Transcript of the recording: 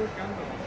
buscando.